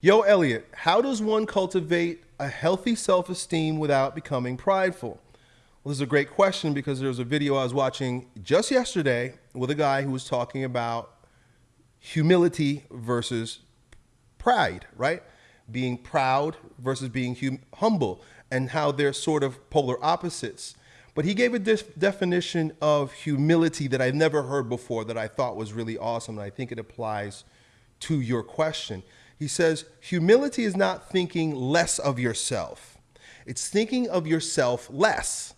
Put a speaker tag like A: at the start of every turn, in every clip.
A: Yo, Elliot, how does one cultivate a healthy self esteem without becoming prideful? Well, this is a great question because there was a video I was watching just yesterday with a guy who was talking about humility versus pride, right? Being proud versus being hum- humble, and how they're sort of polar opposites. But he gave a definition of humility that I've never heard before that I thought was really awesome, and I think it applies to your question. He says, humility is not thinking less of yourself, it's thinking of yourself less.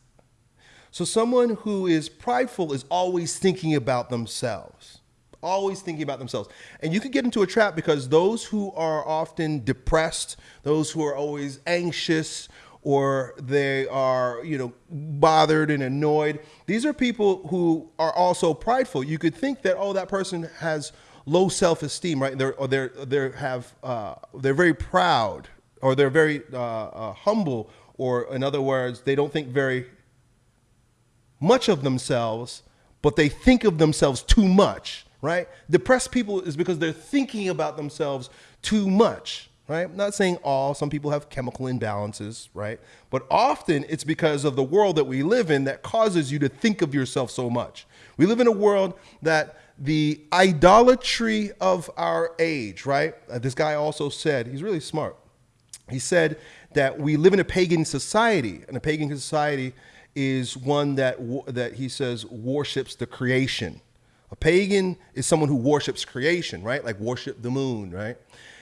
A: So, someone who is prideful is always thinking about themselves, always thinking about themselves. And you could get into a trap because those who are often depressed, those who are always anxious, or they are, you know, bothered and annoyed, these are people who are also prideful. You could think that, oh, that person has low self-esteem, right? They're, or they're, they have, uh, they're very proud or they're very uh, uh, humble or in other words, they don't think very much of themselves, but they think of themselves too much, right? Depressed people is because they're thinking about themselves too much, right? I'm not saying all, some people have chemical imbalances, right? But often it's because of the world that we live in that causes you to think of yourself so much. We live in a world that the idolatry of our age, right? Uh, this guy also said, he's really smart. He said that we live in a pagan society, and a pagan society is one that that he says worships the creation. A pagan is someone who worships creation, right? Like worship the moon, right?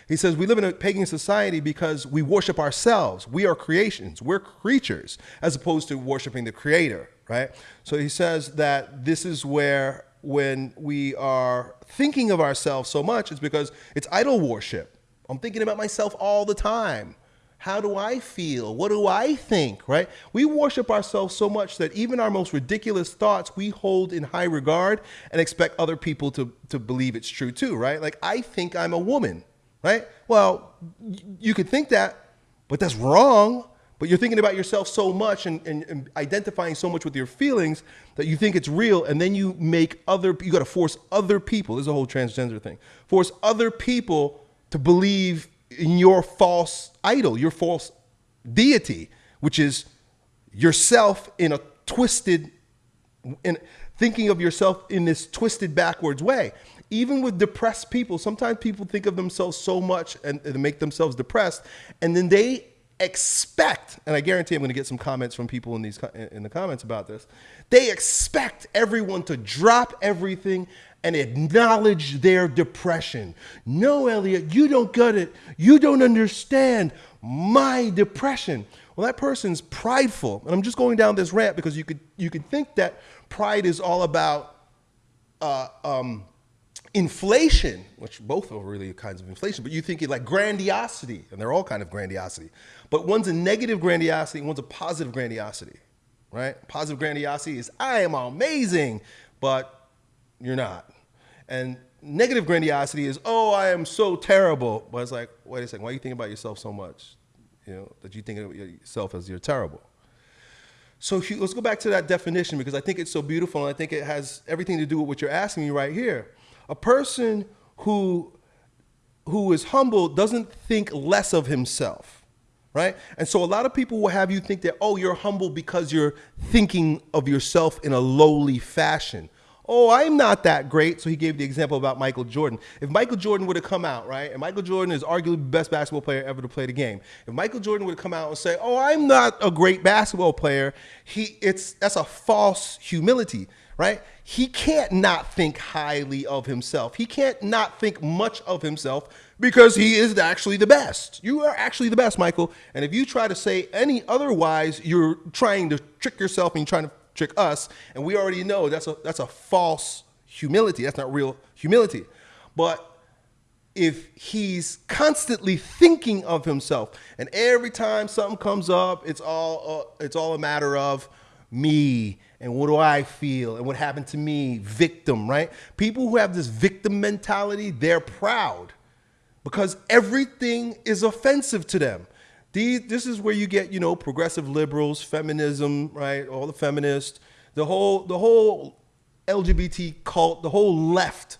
A: He says we live in a pagan society because we worship ourselves. We are creations. We're creatures as opposed to worshiping the creator, right? So he says that this is where when we are thinking of ourselves so much, it's because it's idol worship. I'm thinking about myself all the time. How do I feel? What do I think, right? We worship ourselves so much that even our most ridiculous thoughts we hold in high regard and expect other people to, to believe it's true too, right? Like, I think I'm a woman, right? Well, you could think that, but that's wrong. But you're thinking about yourself so much and, and, and, identifying so much with your feelings that you think it's real, and then you make other, you gotta force other people, this is a whole transgender thing, force other people to believe in your false idol, your false deity, which is yourself in a twisted, in thinking of yourself in this twisted backwards way. Even with depressed people, sometimes people think of themselves so much and, and make themselves depressed, and then they expect, and I guarantee I'm going to get some comments from people in these in the comments about this. They expect everyone to drop everything and acknowledge their depression. No, Elliot, you don't get it. You don't understand my depression. Well, that person's prideful, and I'm just going down this rant because you could you could think that pride is all about. Uh, um, inflation, which both are really kinds of inflation, but you think it like grandiosity, and they're all kind of grandiosity. But one's a negative grandiosity, one's a positive grandiosity, right? Positive grandiosity is I am amazing, but you're not. And negative grandiosity is oh I am so terrible, but it's like wait a second, why are you thinking about yourself so much, you know, that you think of yourself as you're terrible. So let's go back to that definition because I think it's so beautiful and I think it has everything to do with what you're asking me right here. A person who who is humble doesn't think less of himself, right? And so a lot of people will have you think that, oh, you're humble because you're thinking of yourself in a lowly fashion. Oh, I'm not that great. So he gave the example about Michael Jordan. If Michael Jordan would have come out, right, and Michael Jordan is arguably the best basketball player ever to play the game. If Michael Jordan would have come out and say, oh, I'm not a great basketball player, he, it's, that's a false humility right? He can't not think highly of himself. He can't not think much of himself because he is actually the best. You are actually the best, Michael. And if you try to say any otherwise, you're trying to trick yourself and you're trying to trick us. And we already know that's a that's a false humility. That's not real humility. But if he's constantly thinking of himself, and every time something comes up, it's all uh, it's all a matter of me and what do I feel and what happened to me, victim, right? People who have this victim mentality, they're proud because everything is offensive to them. These, this is where you get, you know, progressive liberals, feminism, right? All the feminists, the whole, the whole LGBT cult, the whole left,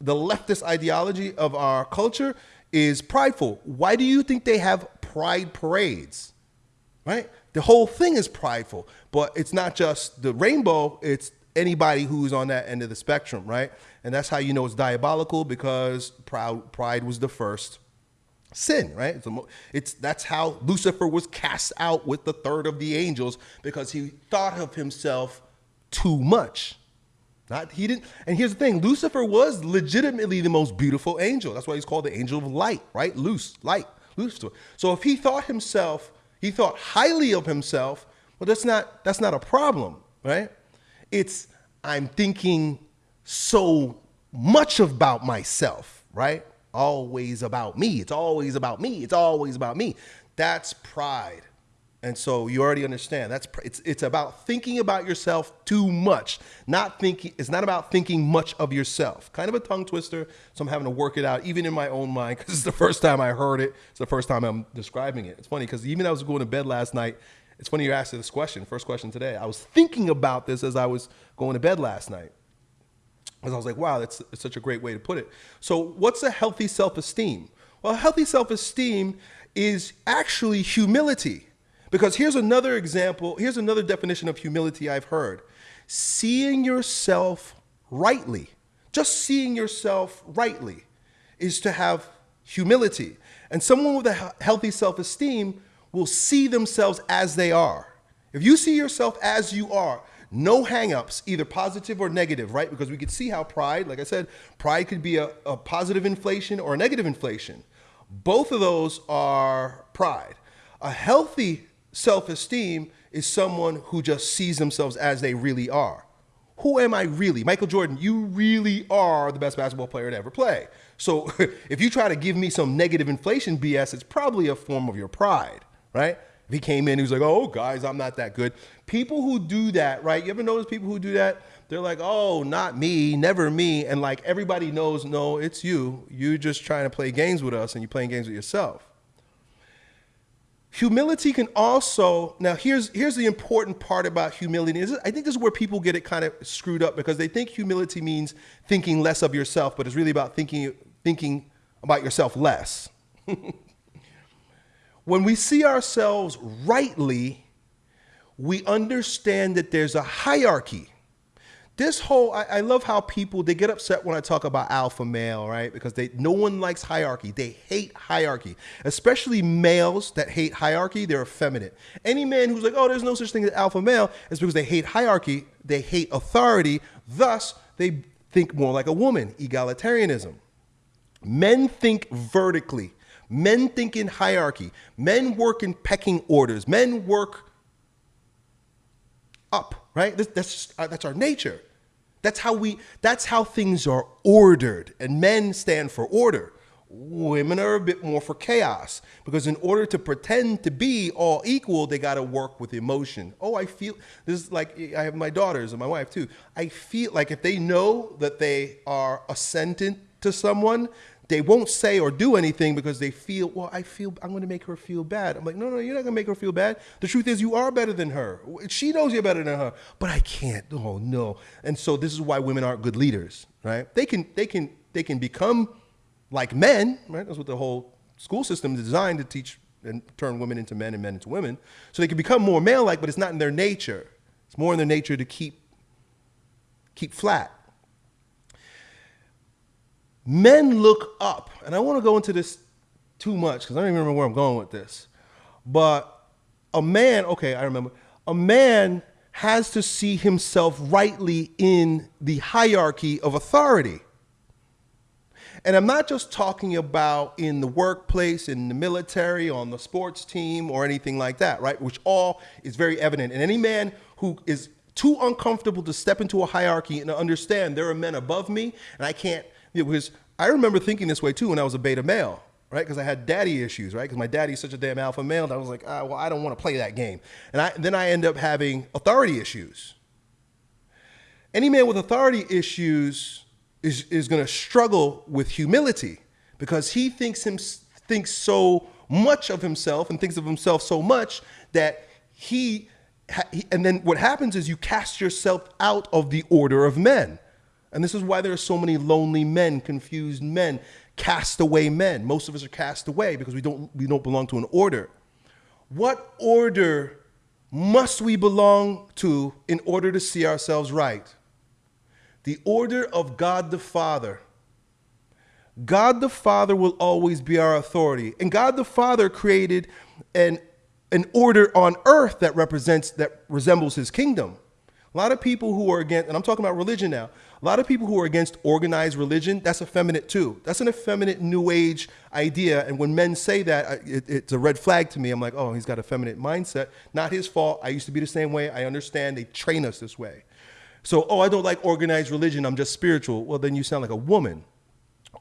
A: the leftist ideology of our culture is prideful. Why do you think they have pride parades? Right? The whole thing is prideful, but it's not just the rainbow, it's anybody who's on that end of the spectrum, right? And that's how you know it's diabolical because proud, pride was the first sin, right? It's, it's, that's how Lucifer was cast out with the third of the angels because he thought of himself too much. Not he didn't. And here's the thing: Lucifer was legitimately the most beautiful angel. That's why he's called the angel of light, right? Loose, light, Lucifer. So if he thought himself, he thought highly of himself. Well, that's not that's not a problem, right? It's I'm thinking so much about myself, right? Always about me. It's always about me. It's always about me. That's pride. And so you already understand that's it's it's about thinking about yourself too much. Not thinking it's not about thinking much of yourself. Kind of a tongue twister, so I'm having to work it out even in my own mind cuz it's the first time I heard it. It's the first time I'm describing it. It's funny cuz even I was going to bed last night, it's funny you asked this question, first question today. I was thinking about this as I was going to bed last night. Because I was like, wow, that's, that's such a great way to put it. So what's a healthy self-esteem? Well, healthy self-esteem is actually humility. Because here's another example, here's another definition of humility I've heard. Seeing yourself rightly, just seeing yourself rightly is to have humility. And someone with a healthy self-esteem will see themselves as they are. If you see yourself as you are, no hangups, either positive or negative, right? Because we could see how pride, like I said, pride could be a, a positive inflation or a negative inflation. Both of those are pride. A healthy self-esteem is someone who just sees themselves as they really are. Who am I really? Michael Jordan, you really are the best basketball player to ever play. So if you try to give me some negative inflation BS, it's probably a form of your pride, right? He came in, he was like, oh, guys, I'm not that good. People who do that, right? You ever notice people who do that? They're like, oh, not me, never me. And like everybody knows, no, it's you. You're just trying to play games with us and you're playing games with yourself. Humility can also, now here's, here's the important part about humility. Is I think this is where people get it kind of screwed up because they think humility means thinking less of yourself, but it's really about thinking, thinking about yourself less. when we see ourselves rightly, we understand that there's a hierarchy this whole I, I, love how people they get upset when I talk about alpha male, right? Because they no one likes hierarchy. They hate hierarchy, especially males that hate hierarchy. They're effeminate. Any man who's like, oh, there's no such thing as alpha male, is because they hate hierarchy. They hate authority. Thus, they think more like a woman. Egalitarianism. Men think vertically. Men think in hierarchy. Men work in pecking orders. Men work up right? That's, just, uh, that's our nature. That's how we, that's how things are ordered and men stand for order. Women are a bit more for chaos because in order to pretend to be all equal, they got to work with emotion. Oh, I feel this is like I have my daughters and my wife too. I feel like if they know that they are ascendant to someone, they won't say or do anything because they feel, well, I feel I'm going to make her feel bad. I'm like, no, no, you're not going to make her feel bad. The truth is, you are better than her. She knows you're better than her, but I can't. Oh no. And so this is why women aren't good leaders, right? They can, they can, they can become like men, right? That's what the whole school system is designed to teach and turn women into men and men into women. So they can become more male-like, but it's not in their nature. It's more in their nature to keep, keep flat men look up, and I want to go into this too much because I don't even remember where I'm going with this. But a man, okay, I remember, a man has to see himself rightly in the hierarchy of authority. And I'm not just talking about in the workplace, in the military, on the sports team, or anything like that, right? Which all is very evident. And any man who is too uncomfortable to step into a hierarchy and understand there are men above me and I can't it was, I remember thinking this way too when I was a beta male, right? Because I had daddy issues, right? Because my daddy's such a damn alpha male that I was like, ah, well, I don't want to play that game. And I, then I end up having authority issues. Any man with authority issues is, is going to struggle with humility because he thinks, him, thinks so much of himself and thinks of himself so much that he, and then what happens is you cast yourself out of the order of men. And this is why there are so many lonely men, confused men, castaway men. Most of us are cast away because we don't, we don't belong to an order. What order must we belong to in order to see ourselves right? The order of God the Father. God the Father will always be our authority. And God the Father created an, an order on earth that represents, that resembles his kingdom. A lot of people who are against, and I'm talking about religion now, a lot of people who are against organized religion, that's effeminate too. That's an effeminate new age idea. And when men say that, it, it's a red flag to me. I'm like, oh, he's got a feminine mindset. Not his fault. I used to be the same way. I understand. They train us this way. So, oh, I don't like organized religion. I'm just spiritual. Well, then you sound like a woman.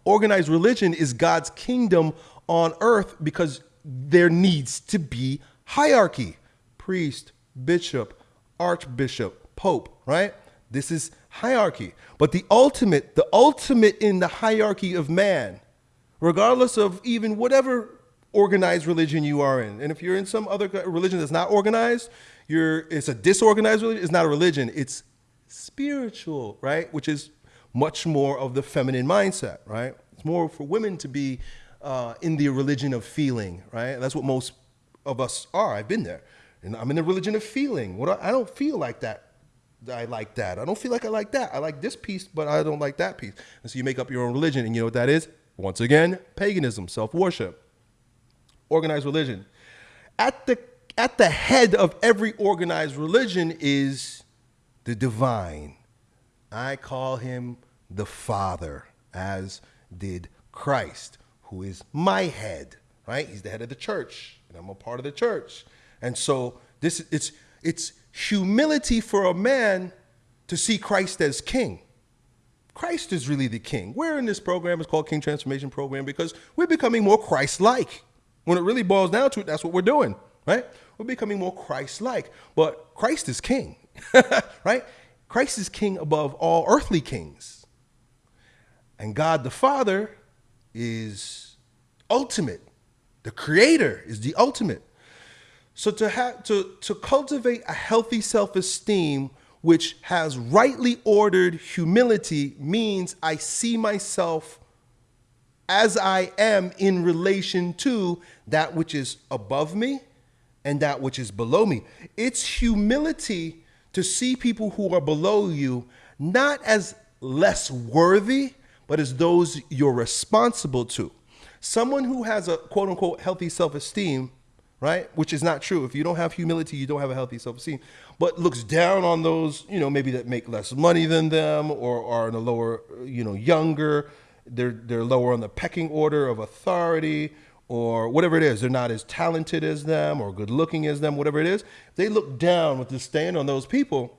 A: Organized religion is God's kingdom on earth because there needs to be hierarchy priest, bishop, archbishop, pope, right? This is hierarchy. But the ultimate, the ultimate in the hierarchy of man, regardless of even whatever organized religion you are in, and if you're in some other religion that's not organized, you're it's a disorganized religion, it's not a religion, it's spiritual, right? Which is much more of the feminine mindset, right? It's more for women to be uh, in the religion of feeling, right? That's what most of us are. I've been there. And I'm in the religion of feeling. What I don't feel like that I like that. I don't feel like I like that. I like this piece, but I don't like that piece. And so you make up your own religion, and you know what that is? Once again, paganism, self-worship, organized religion. At the at the head of every organized religion is the divine. I call him the Father, as did Christ, who is my head, right? He's the head of the church, and I'm a part of the church. And so this it's it's humility for a man to see Christ as king. Christ is really the king. We're in this program, it's called King Transformation Program, because we're becoming more Christ-like. When it really boils down to it, that's what we're doing, right? We're becoming more Christ-like. But Christ is king, right? Christ is king above all earthly kings. And God the Father is ultimate. The creator is the ultimate. So to have to to cultivate a healthy self-esteem which has rightly ordered humility means I see myself as I am in relation to that which is above me and that which is below me. It's humility to see people who are below you not as less worthy, but as those you're responsible to. Someone who has a quote unquote healthy self esteem right? Which is not true. If you don't have humility, you don't have a healthy self-esteem. But looks down on those, you know, maybe that make less money than them or are in a lower, you know, younger. They're they're lower on the pecking order of authority or whatever it is. They're not as talented as them or good looking as them, whatever it is. They look down with disdain on those people.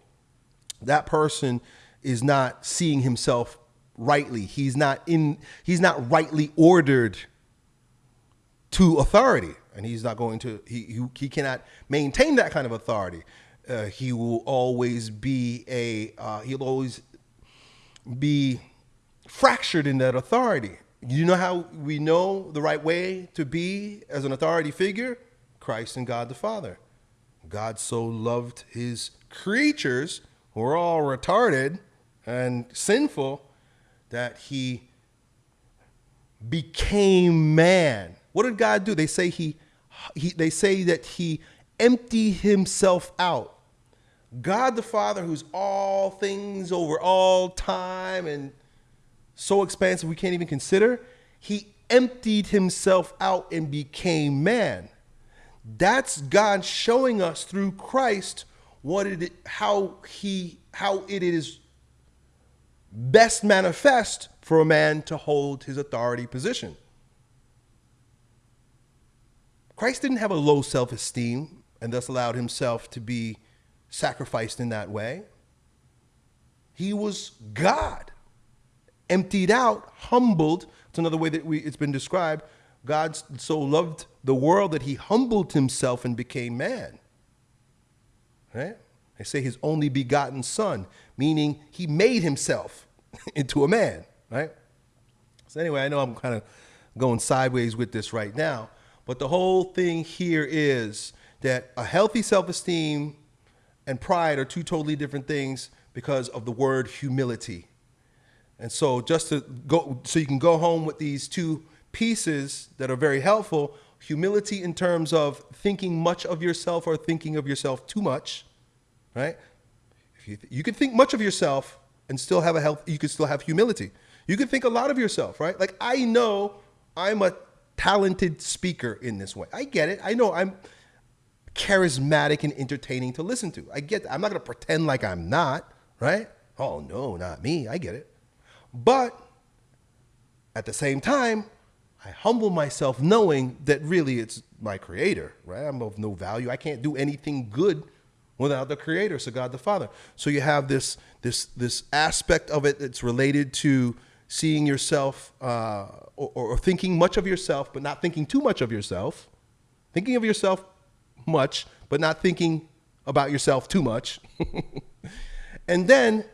A: That person is not seeing himself rightly. He's not in he's not rightly ordered to authority and he's not going to he he, he cannot maintain that kind of authority. Uh, he will always be a uh, he'll always be fractured in that authority. You know how we know the right way to be as an authority figure? Christ and God the Father. God so loved his creatures who are all retarded and sinful that he became man. What did God do? They say he he, they say that he emptied himself out. God the Father, who's all things over all time and so expansive we can't even consider, he emptied himself out and became man. That's God showing us through Christ what it how he how it is best manifest for a man to hold his authority position. Christ didn't have a low self esteem and thus allowed himself to be sacrificed in that way. He was God, emptied out, humbled. It's another way that we, it's been described. God so loved the world that he humbled himself and became man. Right? They say his only begotten son, meaning he made himself into a man, right? So anyway, I know I'm kind of going sideways with this right now, but the whole thing here is that a healthy self-esteem and pride are two totally different things because of the word humility. And so just to go, so you can go home with these two pieces that are very helpful. Humility in terms of thinking much of yourself or thinking of yourself too much, right? If you, you can think much of yourself and still have a health, you can still have humility. You can think a lot of yourself, right? Like I know I'm a talented speaker in this way. I get it. I know I'm charismatic and entertaining to listen to. I get that. I'm not going to pretend like I'm not, right? Oh, no, not me. I get it. But at the same time, I humble myself knowing that really it's my creator, right? I'm of no value. I can't do anything good without the creator, so God the Father. So you have this this this aspect of it that's related to seeing yourself uh, or, or thinking much of yourself, but not thinking too much of yourself. Thinking of yourself much, but not thinking about yourself too much. and then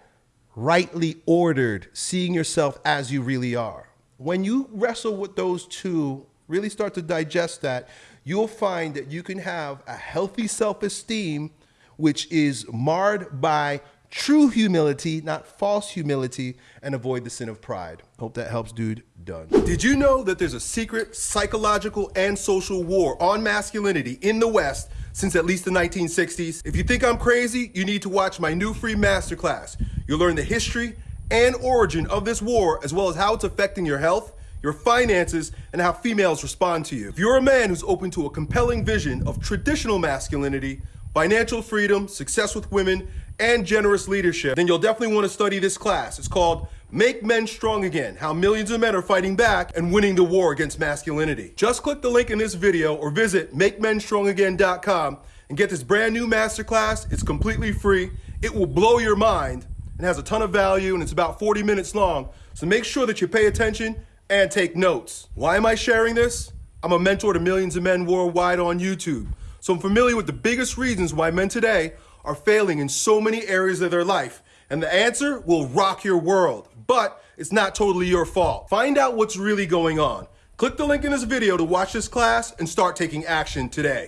A: rightly ordered, seeing yourself as you really are. When you wrestle with those two, really start to digest that, you'll find that you can have a healthy self esteem, which is marred by true humility, not false humility, and avoid the sin of pride. Hope that helps, dude. Done. Did you know that there's a secret psychological and social war on masculinity in the West since at least the 1960s? If you think I'm crazy, you need to watch my new free masterclass. You'll learn the history and origin of this war, as well as how it's affecting your health, your finances, and how females respond to you. If you're a man who's open to a compelling vision of traditional masculinity, financial freedom, success with women, and generous leadership, then you'll definitely want to study this class. It's called Make Men Strong Again How Millions of Men Are Fighting Back and Winning the War Against Masculinity. Just click the link in this video or visit MakeMenStrongAgain.com and get this brand new masterclass. It's completely free. It will blow your mind and has a ton of value and it's about 40 minutes long. So make sure that you pay attention and take notes. Why am I sharing this? I'm a mentor to millions of men worldwide on YouTube. So I'm familiar with the biggest reasons why men today are failing in so many areas of their life. And the answer will rock your world, but it's not totally your fault. Find out what's really going on. Click the link in this video to watch this class and start taking action today.